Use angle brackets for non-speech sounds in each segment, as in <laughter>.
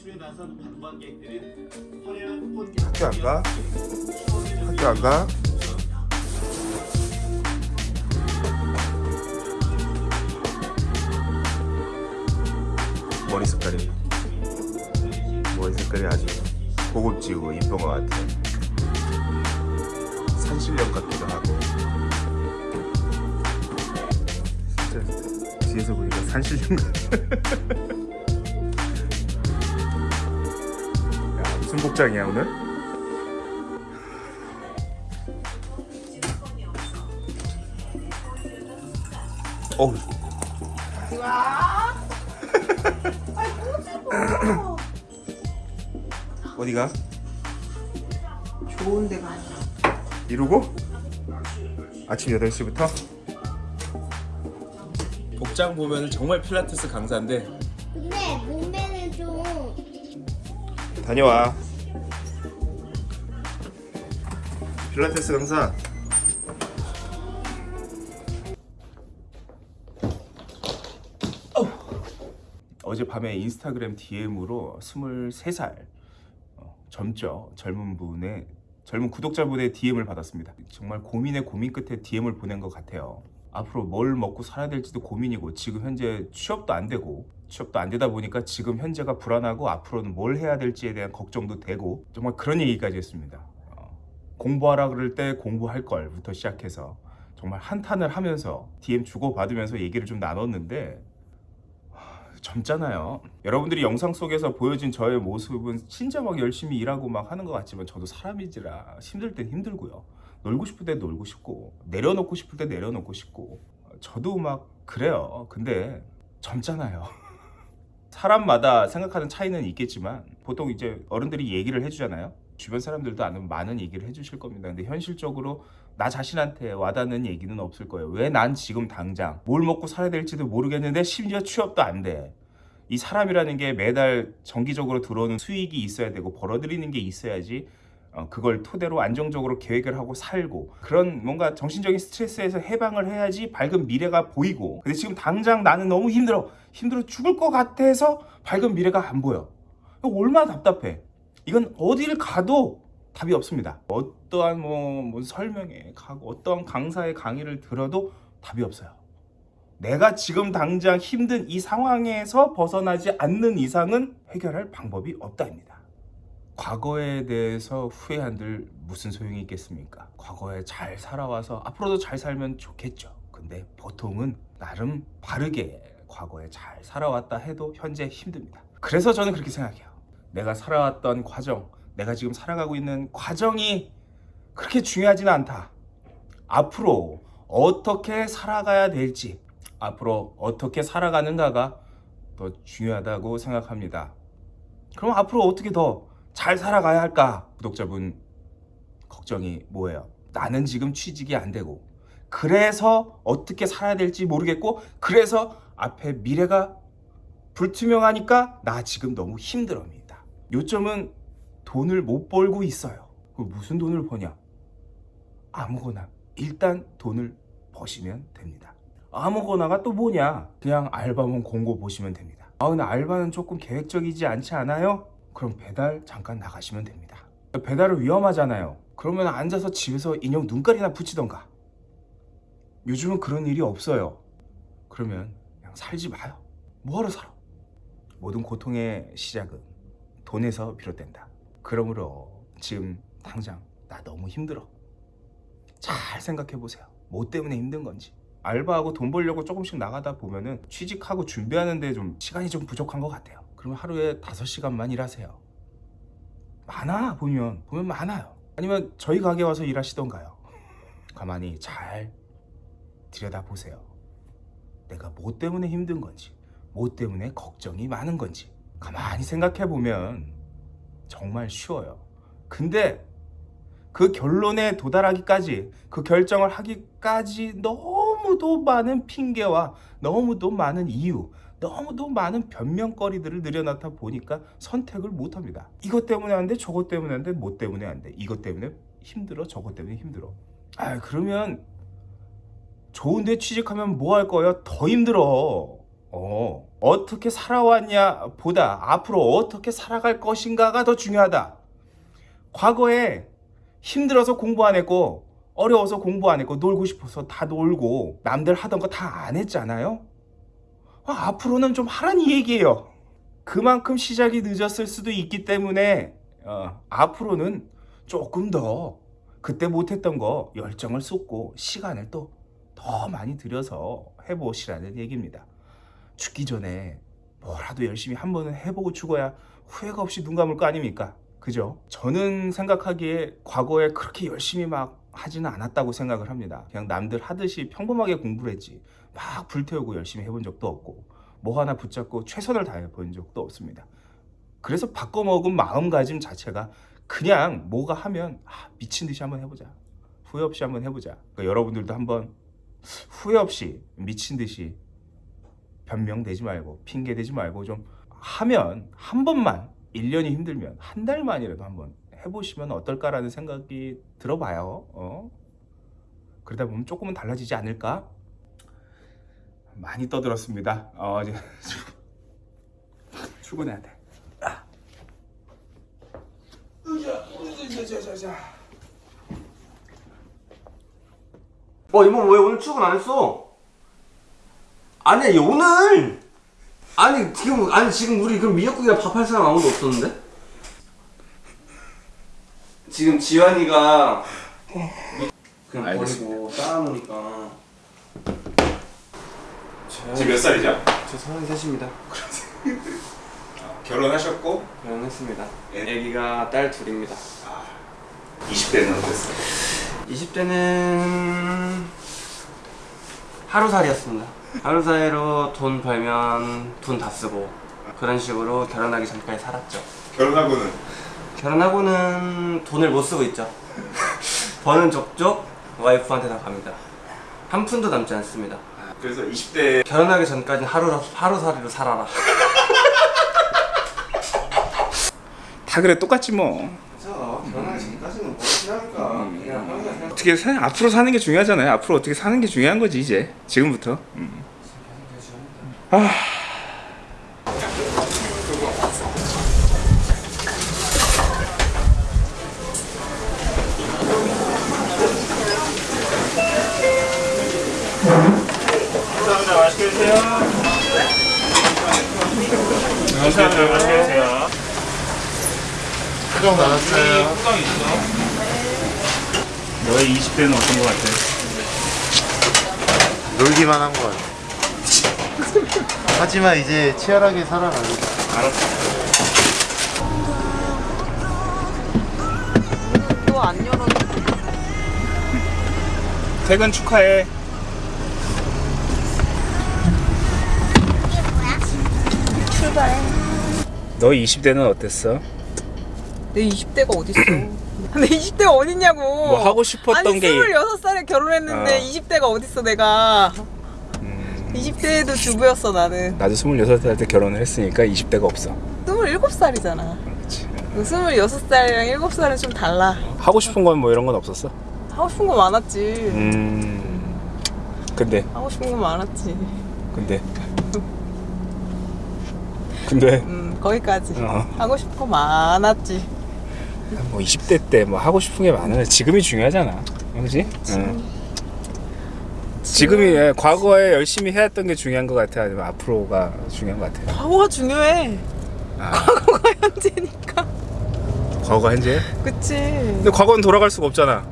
외출에 나선 관광객들은 화려한 꽃 학교 안 가? 학교 안 가? 머리 색깔이 머리 색깔이 아주 고급지고 이쁜 것 같아 산신령 같기도 하고 진짜 뒤에서 보니까 산신령 같아 <laughs> 무슨 복장이야 오늘? 어우 <laughs> 어디가? 좋은 데가 아니야. 이루고? 아침 8시부터? 복장 보면 정말 필라테스 강사인데 근데 몸매는 좀 다녀와. 필라테스 강사. 어젯밤에 인스타그램 DM으로 23살 어, 젊죠? 젊은 분의 젊은 구독자분의 DM을 받았습니다. 정말 고민의 고민 끝에 DM을 보낸 것 같아요. 앞으로 뭘 먹고 살아야 될지도 고민이고 지금 현재 취업도 안 되고 취업도 안 되다 보니까 지금 현재가 불안하고 앞으로는 뭘 해야 될지에 대한 걱정도 되고 정말 그런 얘기까지 했습니다 어, 공부하라 그럴 때 공부할 걸부터 시작해서 정말 한탄을 하면서 DM 주고받으면서 얘기를 좀 나눴는데 젊잖아요. 여러분들이 영상 속에서 보여진 저의 모습은 진짜 막 열심히 일하고 막 하는 것 같지만 저도 사람이지라 힘들 땐 힘들고요. 놀고 싶을 때 놀고 싶고 내려놓고 싶을 때 내려놓고 싶고 저도 막 그래요. 근데 젊잖아요. 사람마다 생각하는 차이는 있겠지만 보통 이제 어른들이 얘기를 해주잖아요. 주변 사람들도 아는 많은 얘기를 해주실 겁니다. 근데 현실적으로 나 자신한테 와닿는 얘기는 없을 거예요. 왜 난 지금 당장 뭘 먹고 살아야 될지도 모르겠는데 심지어 취업도 안 돼. 이 사람이라는 게 매달 정기적으로 들어오는 수익이 있어야 되고 벌어들이는 게 있어야지 어, 그걸 토대로 안정적으로 계획을 하고 살고 그런 뭔가 정신적인 스트레스에서 해방을 해야지 밝은 미래가 보이고. 근데 지금 당장 나는 너무 힘들어. 힘들어 죽을 것 같아서 밝은 미래가 안 보여. 얼마나 답답해. 이건 어디를 가도 답이 없습니다. 어떠한 뭐, 뭐 설명회 가고 어떠한 강사의 강의를 들어도 답이 없어요. 내가 지금 당장 힘든 이 상황에서 벗어나지 않는 이상은 해결할 방법이 없다입니다 과거에 대해서 후회한들 무슨 소용이 있겠습니까? 과거에 잘 살아와서 앞으로도 잘 살면 좋겠죠. 근데 보통은 나름 바르게 과거에 잘 살아왔다 해도 현재 힘듭니다. 그래서 저는 그렇게 생각해요. 내가 살아왔던 과정, 내가 지금 살아가고 있는 과정이 그렇게 중요하지는 않다. 앞으로 어떻게 살아가야 될지, 앞으로 어떻게 살아가는가가 더 중요하다고 생각합니다. 그럼 앞으로 어떻게 더 잘 살아가야 할까? 구독자분 걱정이 뭐예요? 나는 지금 취직이 안 되고 그래서 어떻게 살아야 될지 모르겠고 그래서 앞에 미래가 불투명하니까 나 지금 너무 힘들어입니다. 요점은 돈을 못 벌고 있어요. 무슨 돈을 버냐? 아무거나 일단 돈을 버시면 됩니다. 아무거나가 또 뭐냐? 그냥 알바몬 공고 보시면 됩니다. 아 근데 알바는 조금 계획적이지 않지 않아요? 그럼 배달 잠깐 나가시면 됩니다. 배달은 위험하잖아요. 그러면 앉아서 집에서 인형 눈깔이나 붙이던가. 요즘은 그런 일이 없어요. 그러면 그냥 살지 마요. 뭐하러 살아? 모든 고통의 시작은 돈에서 비롯된다. 그러므로 지금 당장 나 너무 힘들어. 잘 생각해 보세요. 뭐 때문에 힘든 건지. 알바하고 돈 벌려고 조금씩 나가다 보면은 취직하고 준비하는데 좀 시간이 좀 부족한 것 같아요. 그러면 하루에 5시간만 일하세요. 많아 보면 보면 많아요. 아니면 저희 가게 와서 일하시던가요. <laughs> 가만히 잘 들여다 보세요. 내가 뭐 때문에 힘든 건지, 뭐 때문에 걱정이 많은 건지 가만히 생각해 보면 정말 쉬워요. 근데 그 결론에 도달하기까지 그 결정을 하기까지 너무도 많은 핑계와 너무도 많은 이유 너무도 많은 변명거리들을 늘여놓다 보니까 선택을 못합니다. 이것 때문에 안 돼 저것 때문에 안 돼 뭐 때문에 안 돼. 이것 때문에 힘들어 저것 때문에 힘들어. 아 그러면 좋은데 취직하면 뭐 할 거야? 더 힘들어. 어 어떻게 살아왔냐 보다. 앞으로 어떻게 살아갈 것인가가 더 중요하다. 과거에 힘들어서 공부 안 했고 어려워서 공부 안 했고 놀고 싶어서 다 놀고 남들 하던 거 다 안 했잖아요. 아, 앞으로는 좀 하란 이 얘기예요. 그만큼 시작이 늦었을 수도 있기 때문에 어, 앞으로는 조금 더 그때 못했던 거 열정을 쏟고 시간을 또 더 많이 들여서 해보시라는 얘기입니다. 죽기 전에 뭐라도 열심히 한 번은 해보고 죽어야 후회가 없이 눈 감을 거 아닙니까? 그죠? 저는 생각하기에 과거에 그렇게 열심히 막 하지는 않았다고 생각을 합니다. 그냥 남들 하듯이 평범하게 공부를 했지 막 불태우고 열심히 해본 적도 없고 뭐 하나 붙잡고 최선을 다해 본 적도 없습니다. 그래서 바꿔먹은 마음가짐 자체가 그냥 뭐가 하면 아, 미친 듯이 한번 해보자. 후회 없이 한번 해보자. 그러니까 여러분들도 한번 후회 없이 미친 듯이 변명 되지 말고 핑계 대지 말고 좀 하면 한 번만 1년이 힘들면 한 달만이라도 한번 해보시면 어떨까라는 생각이 들어봐요. 어? 그러다 보면 조금은 달라지지 않을까? 많이 떠들었습니다. 어, 이제 <laughs> 출근해야 돼. 어 이모 왜 오늘 출근 안 했어? 아니 오늘 아니 지금 아니 지금 우리 그럼 미역국이랑 밥할 사람 아무도 없었는데? 지금 지환이가 그냥 알겠습니다. 버리고 쌓아놓으니까 지금 몇 살이죠? 저 서른셋입니다 결혼하셨고 결혼했습니다 애기가 딸 둘입니다 20대는 어땠어요? 20대는 하루살이였습니다. 하루살이로 돈 벌면 돈 다 쓰고 그런 식으로 결혼하기 전까지 살았죠. 결혼하고는 결혼하고는 돈을 못 쓰고 있죠. <laughs> 버는 족족 와이프한테 다 갑니다. 한 푼도 남지 않습니다. 그래서 20대 결혼하기 전까지는 하루 하루살이로 살아라. <laughs> 다 그래 똑같지 뭐. 결혼하기 전까지는 뭐? 그냥 그냥 어떻게 사, 앞으로 사는 게 중요하잖아요 앞으로 어떻게 사는 게 중요한 거지 이제 지금부터 음. 아 수정 나왔어요. 호강 있어. 너의 20대는 어떤 것 같아? 놀기만 한 것 같아. 하지만 이제 치열하게 살아가는 또안 열어. 퇴근 축하해 출발해. 너 20대는 어땠어? 내 20대가 어딨어? <clears throat> 내 20대가 어딨냐고. 뭐 하고 싶었던 아니, 게 26살에 결혼했는데 어. 20대가 어딨어 내가. 음, 20대에도 주부였어 나는. 나도 26살 때 결혼을 했으니까 20대가 없어 27살이잖아. 그렇지 26살이랑 7살은 좀 달라. 하고 싶은 건 뭐 이런 건 없었어? 하고 싶은 거 많았지. 음 근데 하고 싶은 거 많았지. 근데 근데 음, 거기까지. 어. 하고 싶은 거 많았지. 뭐 20대 때 뭐 하고 싶은 게 많으면 지금이 중요하잖아 그지? 응. 지금이 예, 과거에 열심히 해왔던 게 중요한 것 같아 아니면 앞으로가 중요한 것 같아 과거가 중요해. 아, 과거가 <laughs> 현재니까. 과거가 현재? 그치. 근데 과거는 돌아갈 수가 없잖아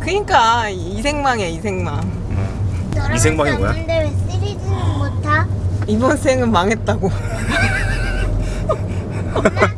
그니까 이생망이야 이생망. 이생방이 뭐야? 근데 왜 시리즈는 못 타? 이번 생은 망했다고. 나 <laughs> <laughs>